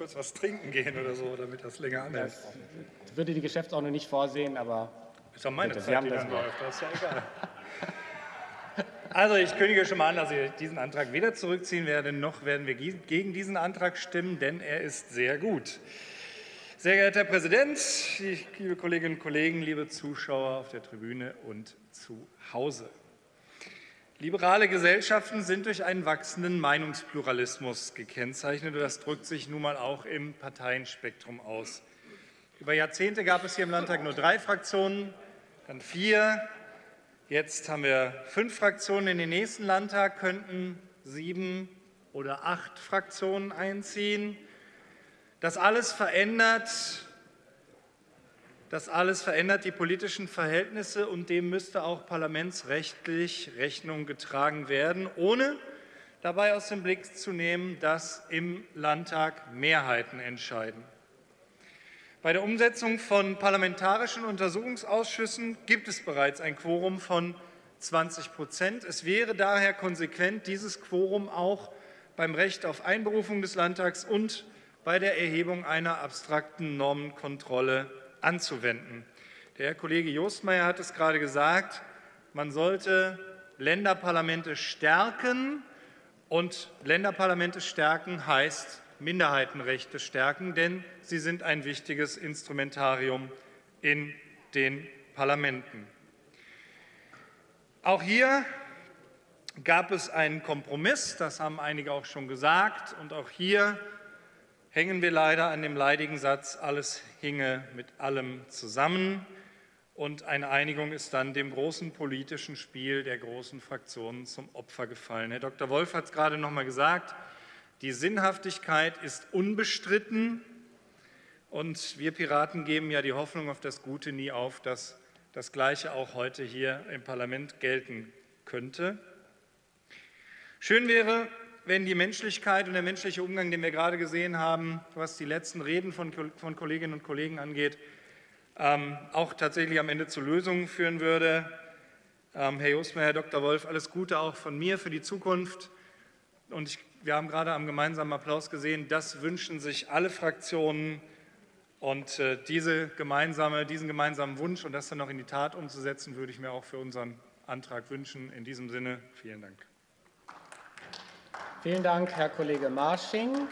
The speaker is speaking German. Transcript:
kurz was trinken gehen oder so, damit das länger anhält. Das würde die Geschäftsordnung nicht vorsehen, aber Ist doch meine Bitte, Sie Zeit, haben die das dann läuft. Das ist ja egal. Also ich kündige schon mal an, dass ich diesen Antrag weder zurückziehen werde, noch werden wir gegen diesen Antrag stimmen, denn er ist sehr gut. Sehr geehrter Herr Präsident, liebe Kolleginnen und Kollegen, liebe Zuschauer auf der Tribüne und zu Hause. Liberale Gesellschaften sind durch einen wachsenden Meinungspluralismus gekennzeichnet und das drückt sich nun mal auch im Parteienspektrum aus. Über Jahrzehnte gab es hier im Landtag nur drei Fraktionen, dann vier, jetzt haben wir fünf Fraktionen. In den nächsten Landtag könnten sieben oder acht Fraktionen einziehen. Das alles verändert das alles verändert die politischen Verhältnisse und dem müsste auch parlamentsrechtlich Rechnung getragen werden, ohne dabei aus dem Blick zu nehmen, dass im Landtag Mehrheiten entscheiden. Bei der Umsetzung von parlamentarischen Untersuchungsausschüssen gibt es bereits ein Quorum von 20 Prozent. Es wäre daher konsequent, dieses Quorum auch beim Recht auf Einberufung des Landtags und bei der Erhebung einer abstrakten Normenkontrolle anzuwenden. Der Herr Kollege Jostmeier hat es gerade gesagt, man sollte Länderparlamente stärken und Länderparlamente stärken heißt Minderheitenrechte stärken, denn sie sind ein wichtiges Instrumentarium in den Parlamenten. Auch hier gab es einen Kompromiss, das haben einige auch schon gesagt, und auch hier hängen wir leider an dem leidigen Satz, alles hinge mit allem zusammen. Und eine Einigung ist dann dem großen politischen Spiel der großen Fraktionen zum Opfer gefallen. Herr Dr. Wolf hat es gerade noch einmal gesagt, die Sinnhaftigkeit ist unbestritten. Und wir Piraten geben ja die Hoffnung auf das Gute nie auf, dass das Gleiche auch heute hier im Parlament gelten könnte. Schön wäre, wenn die Menschlichkeit und der menschliche Umgang, den wir gerade gesehen haben, was die letzten Reden von, von Kolleginnen und Kollegen angeht, ähm, auch tatsächlich am Ende zu Lösungen führen würde. Ähm, Herr Jostmeier, Herr Dr. Wolf, alles Gute auch von mir für die Zukunft. Und ich, wir haben gerade am gemeinsamen Applaus gesehen, das wünschen sich alle Fraktionen. Und äh, diese gemeinsame, diesen gemeinsamen Wunsch und das dann noch in die Tat umzusetzen, würde ich mir auch für unseren Antrag wünschen. In diesem Sinne, vielen Dank. Vielen Dank, Herr Kollege Marsching.